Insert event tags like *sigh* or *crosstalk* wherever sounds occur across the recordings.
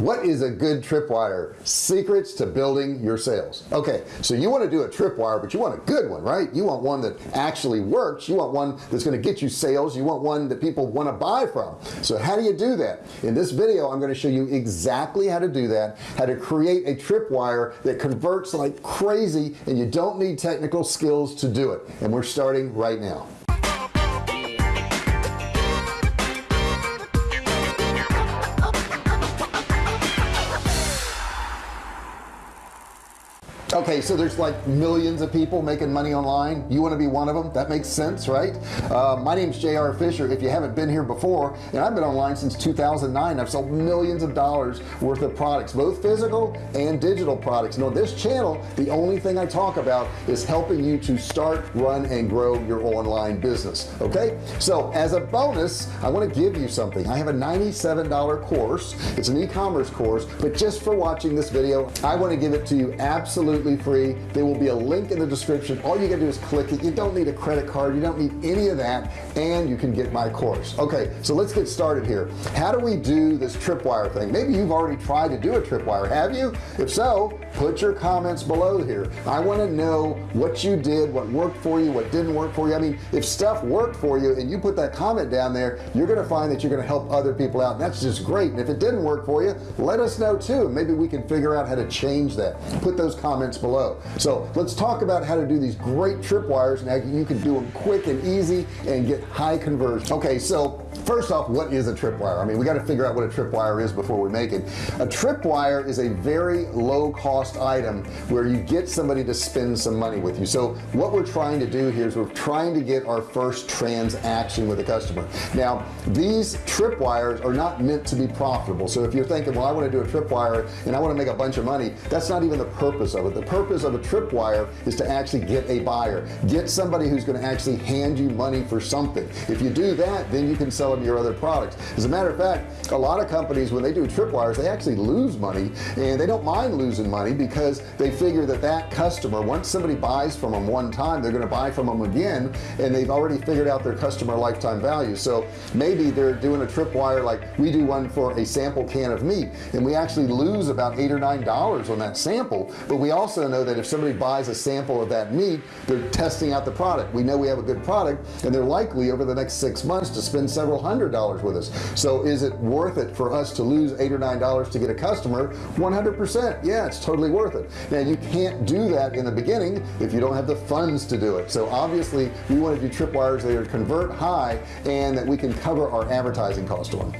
what is a good tripwire? Secrets to building your sales. Okay so you want to do a tripwire but you want a good one right? You want one that actually works. You want one that's going to get you sales. You want one that people want to buy from. So how do you do that? In this video I'm going to show you exactly how to do that how to create a tripwire that converts like crazy and you don't need technical skills to do it. And we're starting right now okay so there's like millions of people making money online. You want to be one of them? That makes sense right? Uh, my name's JR Fisher if you haven't been here before and I've been online since 2009 I've sold millions of dollars worth of products both physical and digital products. Now this channel the only thing I talk about is helping you to start run and grow your online business okay? So as a bonus I want to give you something. I have a $97 course. It's an e-commerce course but just for watching this video I want to give it to you absolutely free. There will be a link in the description. All you gotta do is click it. You don't need a credit card. You don't need any of that and you can get my course. Okay so let's get started here. How do we do this tripwire thing? Maybe you've already tried to do a tripwire. Have you? If so put your comments below here. I want to know what you did what worked for you what didn't work for you. I mean if stuff worked for you and you put that comment down there you're gonna find that you're gonna help other people out and that's just great. And if it didn't work for you let us know too maybe we can figure out how to change that. Put those comments comments below. So let's talk about how to do these great tripwires. Now you can do them quick and easy and get high conversion. Okay so first off what is a tripwire? I mean we got to figure out what a tripwire is before we make it. A tripwire is a very low cost item where you get somebody to spend some money with you. So what we're trying to do here is we're trying to get our first transaction with a customer. Now these tripwires are not meant to be profitable. So if you're thinking well I want to do a tripwire and I want to make a bunch of money that's not even the purpose of it. The purpose of a tripwire is to actually get a buyer get somebody who's going to actually hand you money for something. If you do that then you can sell them your other products. As a matter of fact a lot of companies when they do tripwires they actually lose money and they don't mind losing money because they figure that that customer once somebody buys from them one time they're going to buy from them again and they've already figured out their customer lifetime value. So maybe they're doing a tripwire like we do one for a sample can of meat and we actually lose about eight or nine dollars on that sample. But we also also know that if somebody buys a sample of that meat they're testing out the product. We know we have a good product and they're likely over the next six months to spend several hundred dollars with us. So is it worth it for us to lose eight or nine dollars to get a customer? 100% yeah it's totally worth it. Now you can't do that in the beginning if you don't have the funds to do it. So obviously we want to do tripwires that are convert high and that we can cover our advertising cost on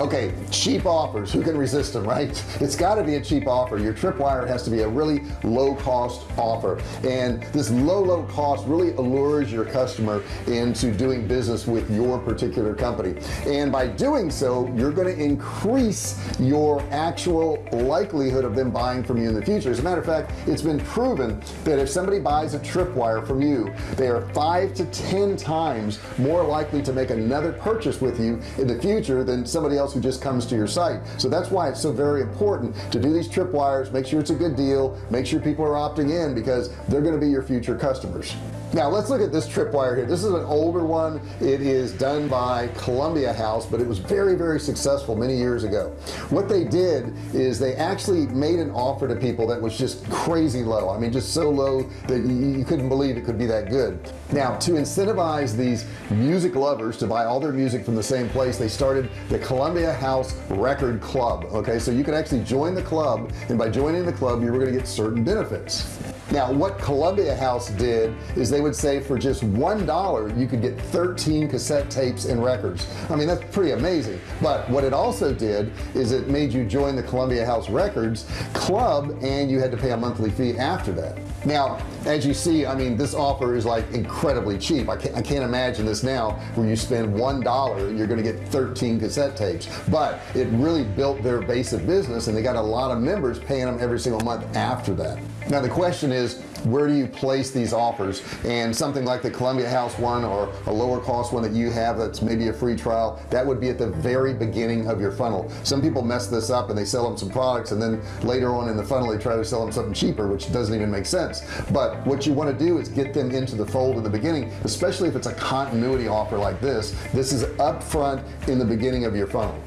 okay cheap offers. Who can resist them right? *laughs* It's got to be a cheap offer. Your tripwire has to be a really low cost offer. And this low low cost really allures your customer into doing business with your particular company. And by doing so you're going to increase your actual likelihood of them buying from you in the future. As a matter of fact it's been proven that if somebody buys a tripwire from you they are five to ten times more likely to make another purchase with you in the future than somebody else else who just comes to your site. So that's why it's so very important to do these tripwires make sure it's a good deal make sure people are opting in because they're going to be your future customers now let's look at this tripwire here. This is an older one. It is done by Columbia House but it was very very successful many years ago. What they did is they actually made an offer to people that was just crazy low. I mean just so low that you, couldn't believe it could be that good. Now to incentivize these music lovers to buy all their music from the same place they started the Columbia House Record Club okay? So you could actually join the club and by joining the club you were going to get certain benefits now what Columbia House did is they would say for just one dollar you could get 13 cassette tapes and records. I mean that's pretty amazing. But what it also did is it made you join the Columbia House Records club and you had to pay a monthly fee after that. Now as you see I mean this offer is like incredibly cheap. I can't, I can't imagine this now where you spend one dollar and you're gonna get 13 cassette tapes. But it really built their base of business and they got a lot of members paying them every single month after that now the question is where do you place these offers? And something like the Columbia House one or a lower cost one that you have that's maybe a free trial that would be at the very beginning of your funnel. Some people mess this up and they sell them some products and then later on in the funnel they try to sell them something cheaper which doesn't even make sense. But what you want to do is get them into the fold in the beginning especially if it's a continuity offer like this. This is up front in the beginning of your funnel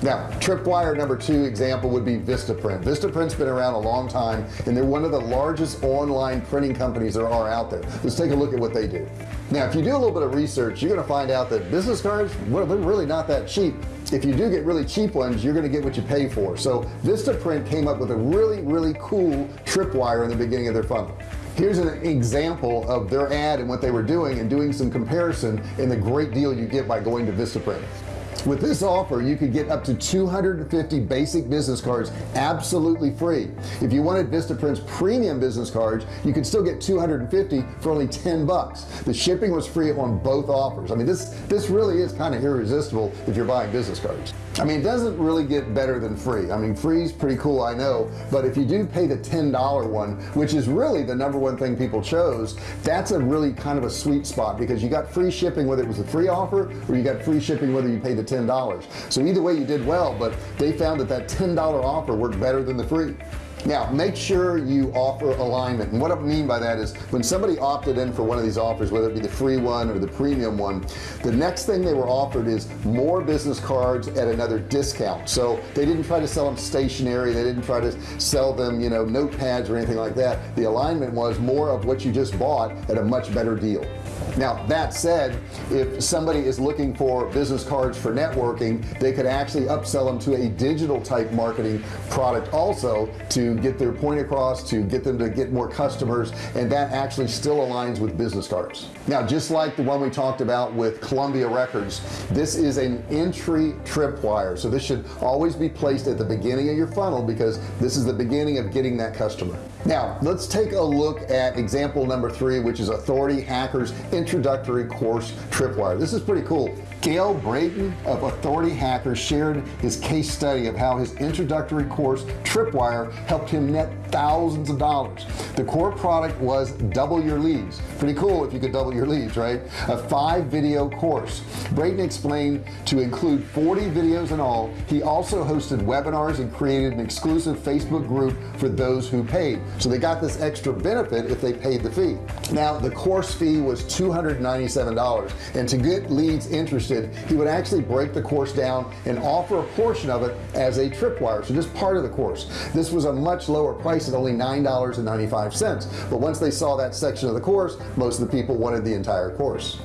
now tripwire number two example would be Vistaprint. Vistaprint's been around a long time and they're one of the largest online printing companies there are out there. Let's take a look at what they do. Now if you do a little bit of research you're gonna find out that business cards well they're really not that cheap. If you do get really cheap ones you're gonna get what you pay for. So Vistaprint came up with a really really cool tripwire in the beginning of their funnel. Here's an example of their ad and what they were doing and doing some comparison and the great deal you get by going to Vistaprint with this offer you could get up to 250 basic business cards absolutely free. If you wanted Vistaprint's premium business cards you could still get 250 for only 10 bucks. The shipping was free on both offers. I mean this this really is kind of irresistible if you're buying business cards I mean it doesn't really get better than free. I mean free is pretty cool I know but if you do pay the $10 one which is really the number one thing people chose that's a really kind of a sweet spot because you got free shipping whether it was a free offer or you got free shipping whether you paid the $10 so either way you did well but they found that that $10 offer worked better than the free now make sure you offer alignment. And what I mean by that is when somebody opted in for one of these offers whether it be the free one or the premium one the next thing they were offered is more business cards at another discount. So they didn't try to sell them stationery they didn't try to sell them you know notepads or anything like that. The alignment was more of what you just bought at a much better deal now that said if somebody is looking for business cards for networking they could actually upsell them to a digital type marketing product also to get their point across to get them to get more customers and that actually still aligns with business cards. Now just like the one we talked about with Columbia Records this is an entry tripwire. So this should always be placed at the beginning of your funnel because this is the beginning of getting that customer. Now let's take a look at example number three which is authority hackers introductory course tripwire. This is pretty cool Gael Breton of Authority Hackers shared his case study of how his introductory course Tripwire helped him net thousands of dollars. The core product was double your leads pretty cool if you could double your leads right? A five video course. Breton explained to include 40 videos in all. He also hosted webinars and created an exclusive Facebook group for those who paid. So they got this extra benefit if they paid the fee. Now the course fee was $297 and to get leads interested he would actually break the course down and offer a portion of it as a tripwire so just part of the course. This was a much lower price at only nine dollars and 95 cents but once they saw that section of the course most of the people wanted the entire course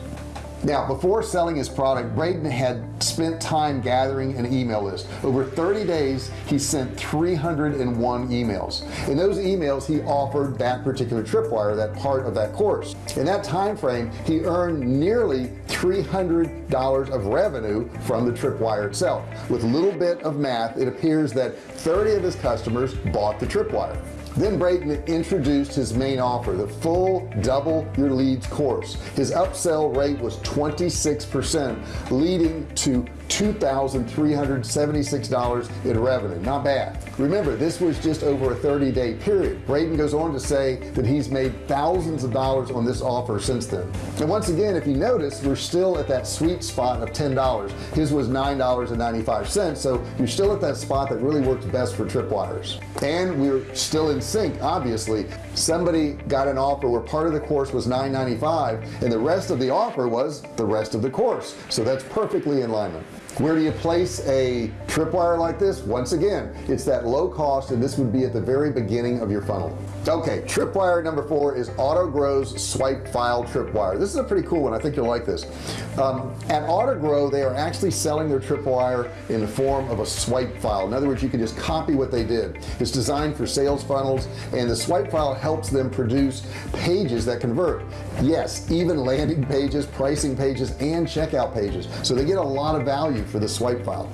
now before selling his product Breton had spent time gathering an email list. Over 30 days he sent 301 emails. In those emails he offered that particular tripwire that part of that course. In that time frame he earned nearly $300 of revenue from the tripwire itself. With a little bit of math it appears that 30 of his customers bought the tripwire then Breton introduced his main offer the full double your leads course. His upsell rate was 26% leading to $2,376 in revenue. Not bad. Remember this was just over a 30-day period. Breton goes on to say that he's made thousands of dollars on this offer since then. And once again if you notice we're still at that sweet spot of $10 his was $9.95 so you're still at that spot that really works best for tripwires. And we're still in sync obviously. Somebody got an offer where part of the course was $9.95 and the rest of the offer was the rest of the course. So that's perfectly in alignment where do you place a tripwire like this? Once again it's that low cost and this would be at the very beginning of your funnel. Okay tripwire number four is AutoGrow's swipe file tripwire. This is a pretty cool one. I think you'll like this. Um, at AutoGrow they are actually selling their tripwire in the form of a swipe file. In other words you can just copy what they did. It's designed for sales funnels and the swipe file helps them produce pages that convert. Yes even landing *laughs* pages pricing pages and checkout pages. So they get a lot of value for the swipe file.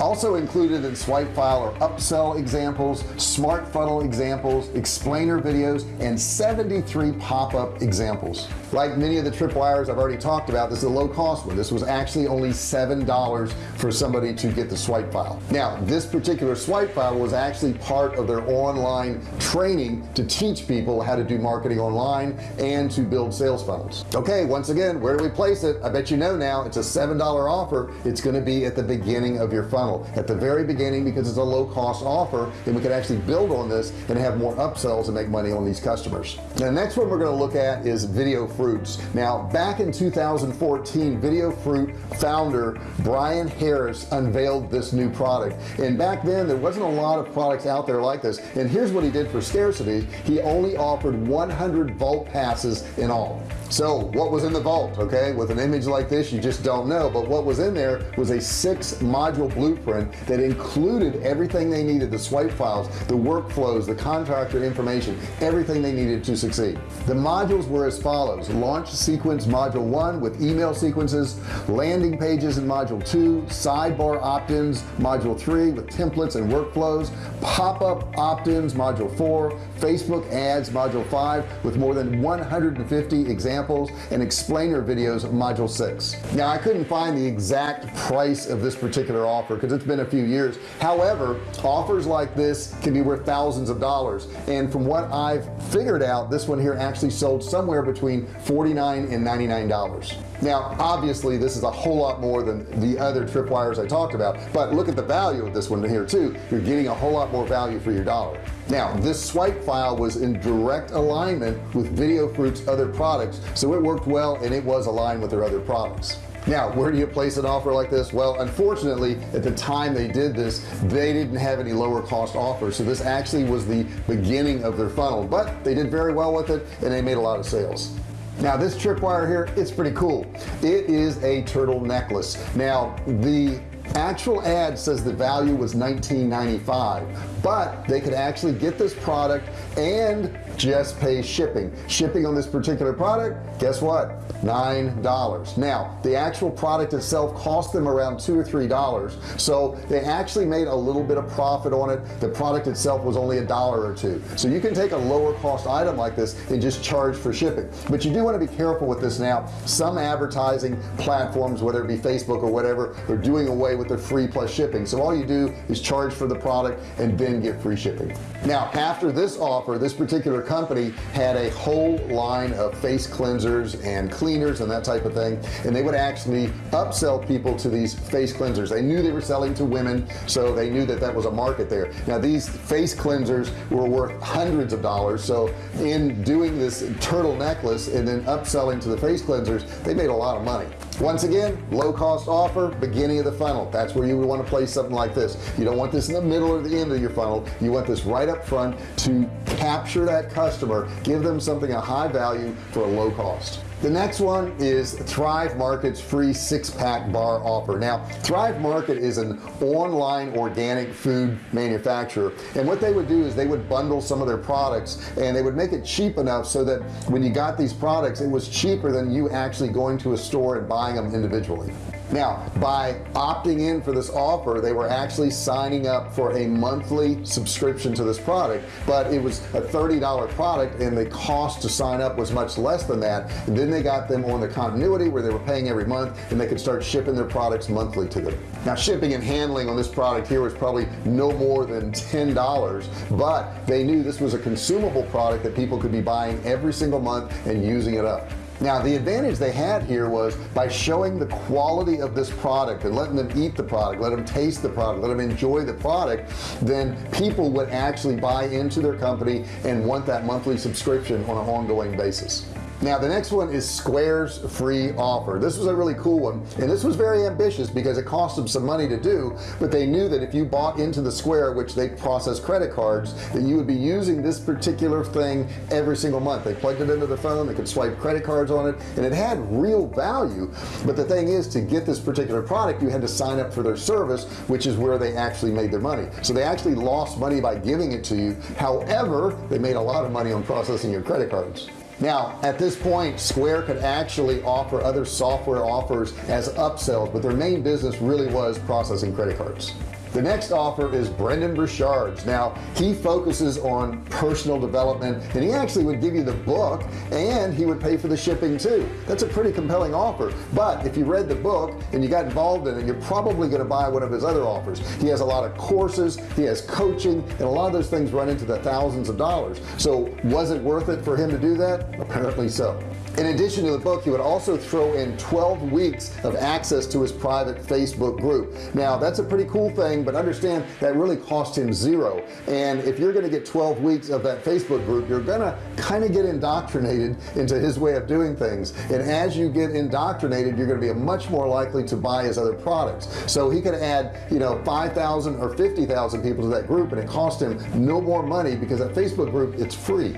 Also included in swipe file are upsell examples smart funnel examples explainer videos and 73 pop-up examples. Like many of the tripwires I've already talked about this is a low cost one. This was actually only seven dollars for somebody to get the swipe file. Now this particular swipe file was actually part of their online training to teach people how to do marketing online and to build sales funnels. Okay once again where do we place it? I bet you know now it's a seven dollar offer. It's going to be at the beginning of your funnel. At the very beginning because it's a low-cost offer and we can actually build on this and have more upsells and make money on these customers. Now, the next one we're going to look at is VideoFruit's. Now back in 2014 VideoFruit founder Bryan Harris unveiled this new product. And back then there wasn't a lot of products out there like this. And here's what he did for scarcity. He only offered 100 vault passes in all so what was in the vault okay? With an image like this you just don't know. But what was in there was a six module blueprint that included everything they needed the swipe files the workflows the contractor information everything they needed to succeed. The modules were as follows. Launch sequence module one with email sequences landing pages in module two sidebar opt-ins module three with templates and workflows pop-up opt-ins module four Facebook ads module five with more than 150 examples and explainer videos module six. Now I couldn't find the exact price of this particular offer because it's been a few years. However offers like this can be worth thousands of dollars. And from what I've figured out this one here actually sold somewhere between 49 and 99 dollars. Now obviously this is a whole lot more than the other tripwires I talked about but look at the value of this one here too. You're getting a whole lot more value for your dollar. Now this swipe file was in direct alignment with VideoFruit's other products so it worked well and it was aligned with their other products. Now where do you place an offer like this? Well unfortunately at the time they did this they didn't have any lower cost offers. So this actually was the beginning of their funnel but they did very well with it and they made a lot of sales. Now this tripwire here it's pretty cool. It is a turtle necklace. Now the actual ad says the value was 19.95 but they could actually get this product and just pay shipping. Shipping on this particular product guess what? Nine dollars. Now the actual product itself cost them around two or three dollars so they actually made a little bit of profit on it. The product itself was only a dollar or two. So you can take a lower cost item like this and just charge for shipping. But you do want to be careful with this now. Some advertising platforms whether it be Facebook or whatever are doing away with the free plus shipping. So all you do is charge for the product and then get free shipping. Now after this offer this particular company had a whole line of face cleansers and cleaners and that type of thing and they would actually upsell people to these face cleansers. They knew they were selling to women so they knew that that was a market there. Now these face cleansers were worth hundreds of dollars so in doing this turtle necklace and then upselling to the face cleansers they made a lot of money once again low cost offer beginning of the funnel. That's where you would want to place something like this. You don't want this in the middle or the end of your funnel. You want this right up front to capture that customer give them something a high value for a low cost the next one is Thrive Market's free six-pack bar offer. Now Thrive Market is an online organic food manufacturer and what they would do is they would bundle some of their products and they would make it cheap enough so that when you got these products it was cheaper than you actually going to a store and buying them individually now by opting in for this offer they were actually signing up for a monthly subscription to this product but it was a $30 product and the cost to sign up was much less than that. And then they got them on the continuity where they were paying every month and they could start shipping their products monthly to them. Now shipping and handling on this product here was probably no more than $10 but they knew this was a consumable product that people could be buying every single month and using it up now the advantage they had here was by showing the quality of this product and letting them eat the product let them taste the product let them enjoy the product then people would actually buy into their company and want that monthly subscription on an ongoing basis now the next one is Square's free offer. This was a really cool one and this was very ambitious because it cost them some money to do but they knew that if you bought into the Square which they process credit cards that you would be using this particular thing every single month. They plugged it into the phone they could swipe credit cards on it and it had real value. But the thing is to get this particular product you had to sign up for their service which is where they actually made their money. So they actually lost money by giving it to you. However they made a lot of money on processing your credit cards now at this point Square could actually offer other software offers as upsells but their main business really was processing credit cards the next offer is Brendon Burchard's. Now he focuses on personal development and he actually would give you the book and he would pay for the shipping too. That's a pretty compelling offer. But if you read the book and you got involved in it you're probably going to buy one of his other offers. He has a lot of courses he has coaching and a lot of those things run into the thousands of dollars. So was it worth it for him to do that? Apparently so in addition to the book he would also throw in 12 weeks of access to his private Facebook group. Now that's a pretty cool thing but understand that really cost him zero. And if you're gonna get 12 weeks of that Facebook group you're gonna kind of get indoctrinated into his way of doing things. And as you get indoctrinated you're gonna be much more likely to buy his other products. So he could add you know 5,000 or 50,000 people to that group and it cost him no more money because that Facebook group it's free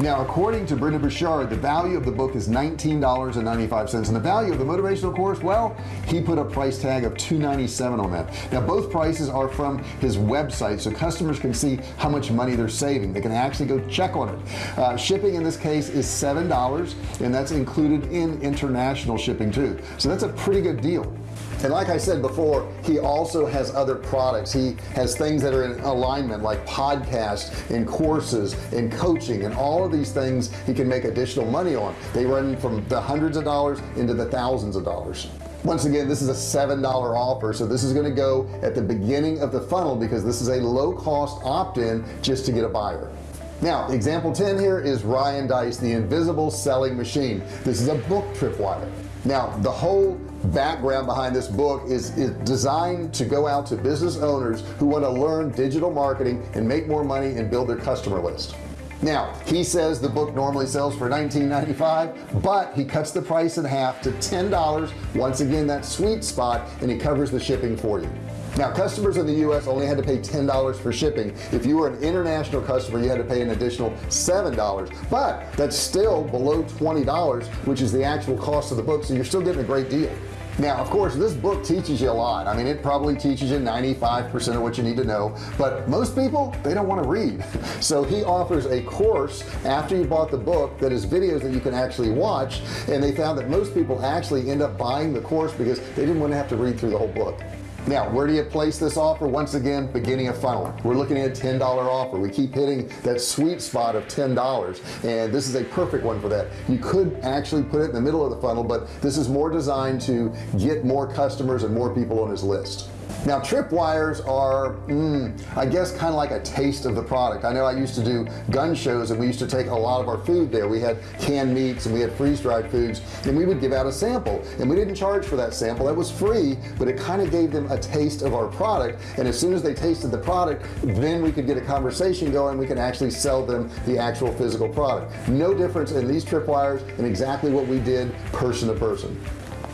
now according to Brendon Burchard the value of the book is $19.95 and the value of the motivational course well he put a price tag of 297 on that. Now both prices are from his website so customers can see how much money they're saving. They can actually go check on it. Uh, shipping in this case is seven dollars and that's included in international shipping too. So that's a pretty good deal and like I said before he also has other products. He has things that are in alignment like podcasts and courses and coaching and all of these things he can make additional money on. They run from the hundreds of dollars into the thousands of dollars. Once again this is a seven dollar offer so this is going to go at the beginning of the funnel because this is a low-cost opt-in just to get a buyer now example 10 here is Ryan Deiss the invisible selling machine. This is a book tripwire. Now the whole background behind this book is, is designed to go out to business owners who want to learn digital marketing and make more money and build their customer list. Now he says the book normally sells for $19.95 but he cuts the price in half to $10 once again that sweet spot and he covers the shipping for you now customers in the US only had to pay $10 for shipping. If you were an international customer you had to pay an additional $7 but that's still below $20 which is the actual cost of the book so you're still getting a great deal. Now of course this book teaches you a lot. I mean it probably teaches you 95% of what you need to know but most people they don't want to read. *laughs* So he offers a course after you bought the book that is videos that you can actually watch and they found that most people actually end up buying the course because they didn't want to have to read through the whole book now where do you place this offer? Once again beginning of funnel. We're looking at a $10 offer. We keep hitting that sweet spot of $10 and this is a perfect one for that. You could actually put it in the middle of the funnel but this is more designed to get more customers and more people on his list now tripwires are mm, I guess kind of like a taste of the product. I know I used to do gun shows and we used to take a lot of our food there. We had canned meats and we had freeze-dried foods and we would give out a sample. And we didn't charge for that sample. That was free but it kind of gave them a taste of our product. And as soon as they tasted the product then we could get a conversation going. We can actually sell them the actual physical product. No difference in these tripwires and exactly what we did person to person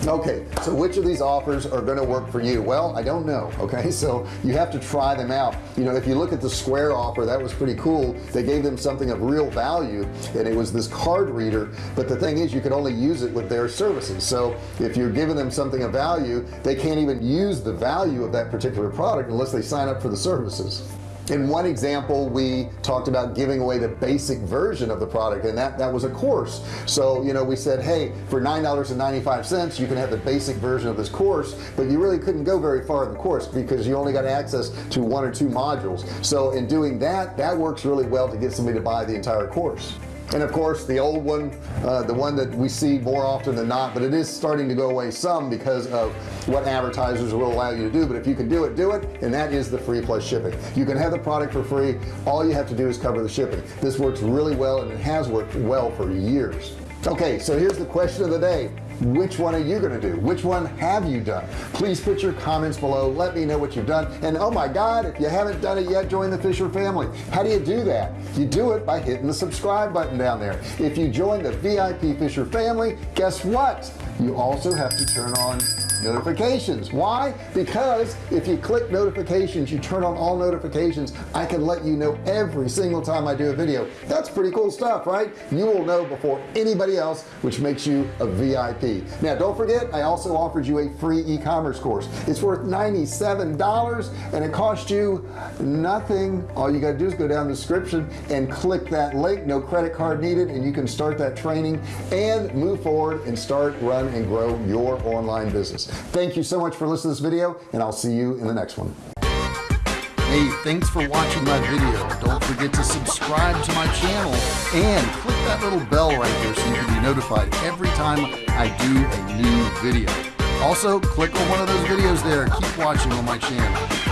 okay so which of these offers are going to work for you? Well I don't know *laughs* okay? So you have to try them out. You know if you look at the square offer that was pretty cool. They gave them something of real value and it was this card reader but the thing is you can only use it with their services. So if you're giving them something of value they can't even use the value of that particular product unless they sign up for the services in one example we talked about giving away the basic version of the product and that that was a course. So you know we said hey for nine dollars and 95 cents you can have the basic version of this course but you really couldn't go very far in the course because you only got access to one or two modules. So in doing that that works really well to get somebody to buy the entire course and of course the old one uh, the one that we see more often than not but it is starting to go away some because of what advertisers will allow you to do. But if you can do it do it and that is the free plus shipping. You can have the product for free. All you have to do is cover the shipping. This works really well and it has worked well for years. Okay so here's the question of the day which one are you to do? Which one have you done? Please put your comments below. Let me know what you've done. And oh my god if you haven't done it yet join the Fisher family. How do you do that? You do it by hitting the subscribe button down there. If you join the VIP Fisher family guess what? You also have to turn on notifications. Why? Because if you click notifications you turn on all notifications I can let you know every single time I do a video. That's pretty cool stuff right? You will know before anybody else which makes you a VIP now don't forget I also offered you a free e-commerce course. It's worth $97 and it cost you nothing. All you got to do is go down the description and click that link. No credit card needed and you can start that training and move forward and start run and grow your online business thank you so much for listening to this video and I'll see you in the next one. Hey thanks for watching my video. Don't forget to subscribe to my channel and click that little bell right there so you can be notified every time I do a new video. Also click on one of those videos there. Keep watching on my channel